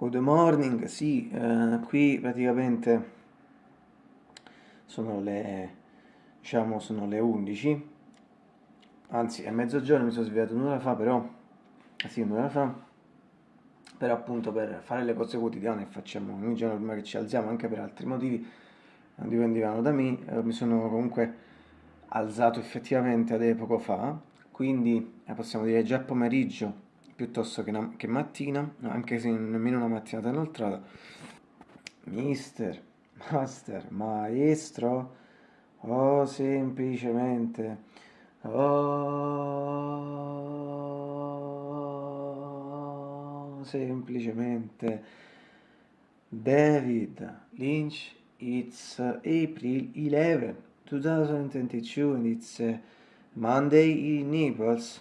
Good morning, sì, eh, qui praticamente sono le, diciamo, sono le 11, anzi è mezzogiorno, mi sono svegliato un'ora fa, però, sì, un'ora fa, però appunto per fare le cose quotidiane facciamo ogni giorno prima che ci alziamo, anche per altri motivi, non dipendevano da me, eh, mi sono comunque alzato effettivamente ad poco fa, quindi eh, possiamo dire già pomeriggio, piuttosto che, una, che mattina, anche se nemmeno una mattinata inoltrata. Mister, master, maestro, o semplicemente, oh, semplicemente, David Lynch, it's April 11, 2022 and it's Monday in Naples.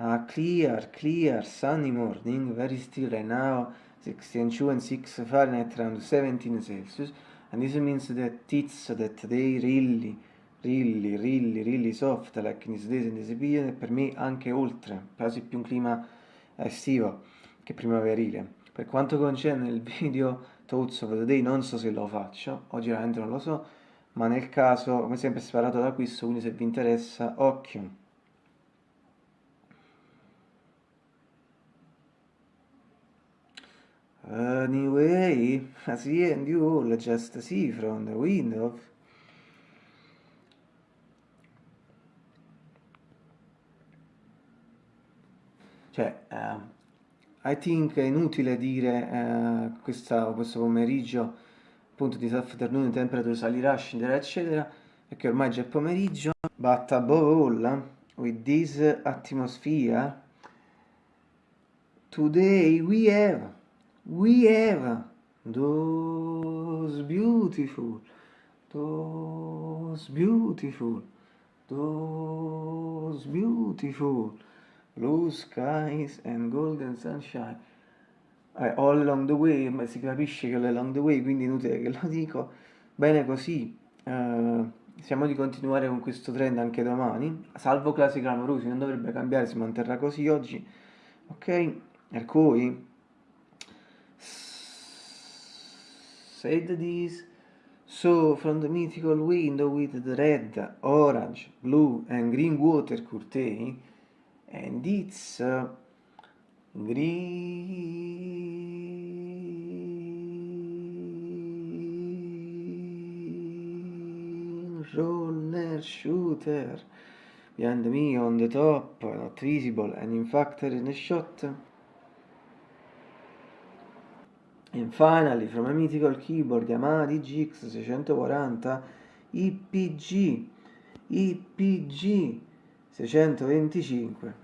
A clear, clear, sunny morning, very still right now, 62 and 6 Fahrenheit around 17 Celsius, and this means that it's that they really, really, really, really soft, like in these days in this period, e per me anche oltre, quasi più un clima estivo che primaverile. Per quanto concerne il video Thoughts of the Day, non so se lo faccio, oggi veramente non lo so, ma nel caso, come sempre, sparato da questo, quindi se vi interessa, occhio. Anyway, as the end you all just see from the window. Cioè, uh, I think è inutile dire uh, questa, questo pomeriggio, appunto di afternoon temperature salirà, scenderà, eccetera, perché ormai già è pomeriggio. But above all, with this atmosphere, today we have we have those beautiful, those beautiful, those beautiful blue skies and golden sunshine. Eh, all along the way, ma si capisce che è along the way, quindi inutile che lo dico. Bene così, uh, siamo di continuare con questo trend anche domani, salvo classici clamorosi, non dovrebbe cambiare, si manterrà così oggi, ok? Per cui said this. So, from the mythical window with the red, orange, blue and green water curtain, and it's uh, green roller shooter behind me on the top, not visible and in fact in a shot. And finally, from a mythical keyboard Yamaha DGX 640 IPG IPG 625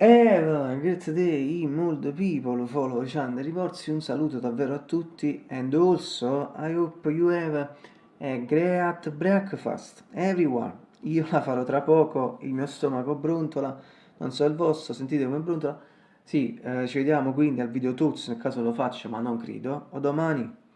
Eva, great day, mold people follow Chandler Riporsi, un saluto davvero a tutti and also I hope you have a great breakfast, everyone. Io la farò tra poco, il mio stomaco brontola, non so il vostro, sentite come brontola. Sì, eh, ci vediamo quindi al video Tools nel caso lo faccio, ma non credo. O domani.